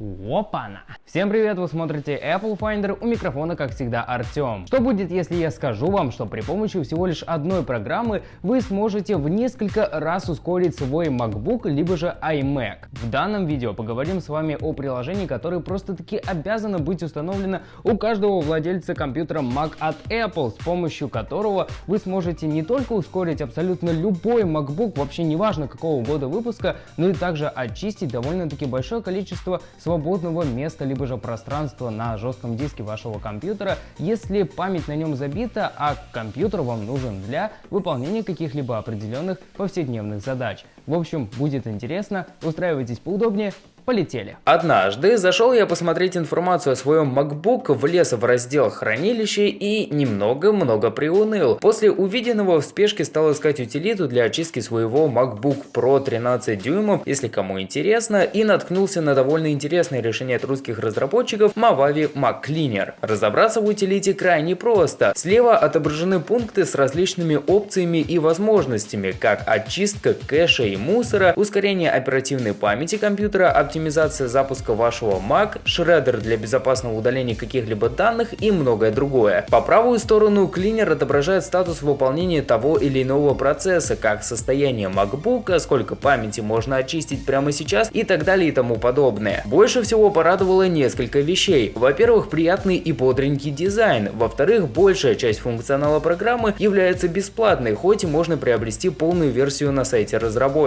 Опа-на! Всем привет, вы смотрите Apple Finder, у микрофона как всегда Артем. Что будет, если я скажу вам, что при помощи всего лишь одной программы вы сможете в несколько раз ускорить свой MacBook, либо же iMac? В данном видео поговорим с вами о приложении, которое просто-таки обязано быть установлено у каждого владельца компьютера Mac от Apple, с помощью которого вы сможете не только ускорить абсолютно любой MacBook, вообще неважно какого года выпуска, но и также очистить довольно-таки большое количество свободного места либо же пространства на жестком диске вашего компьютера, если память на нем забита, а компьютер вам нужен для выполнения каких-либо определенных повседневных задач. В общем, будет интересно, устраивайтесь поудобнее, Полетели. Однажды зашел я посмотреть информацию о своем MacBook, влез в раздел хранилище и немного-много приуныл. После увиденного в спешке стал искать утилиту для очистки своего MacBook Pro 13 дюймов, если кому интересно, и наткнулся на довольно интересное решение от русских разработчиков Mavavi Mac Cleaner. Разобраться в утилите крайне просто. Слева отображены пункты с различными опциями и возможностями, как очистка кэша и мусора, ускорение оперативной памяти компьютера, оптимизация запуска вашего Mac, шредер для безопасного удаления каких-либо данных и многое другое. По правую сторону клинер отображает статус выполнения того или иного процесса, как состояние MacBook, сколько памяти можно очистить прямо сейчас и так далее и тому подобное. Больше всего порадовало несколько вещей. Во-первых, приятный и бодренький дизайн. Во-вторых, большая часть функционала программы является бесплатной, хоть и можно приобрести полную версию на сайте разработчика.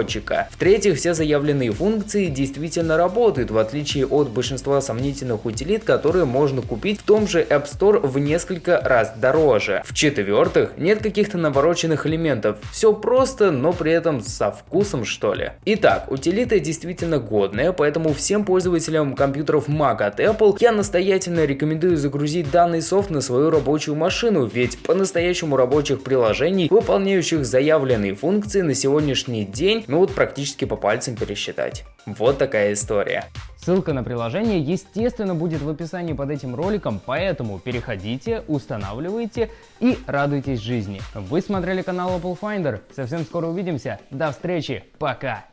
В-третьих, все заявленные функции действительно работают, в отличие от большинства сомнительных утилит, которые можно купить в том же App Store в несколько раз дороже. В-четвертых, нет каких-то навороченных элементов. Все просто, но при этом со вкусом что ли. Итак, утилита действительно годная, поэтому всем пользователям компьютеров Mac от Apple я настоятельно рекомендую загрузить данный софт на свою рабочую машину, ведь по-настоящему рабочих приложений, выполняющих заявленные функции на сегодняшний день, ну вот практически по пальцам пересчитать. Вот такая история. Ссылка на приложение, естественно, будет в описании под этим роликом, поэтому переходите, устанавливайте и радуйтесь жизни. Вы смотрели канал Apple Finder. Совсем скоро увидимся. До встречи. Пока.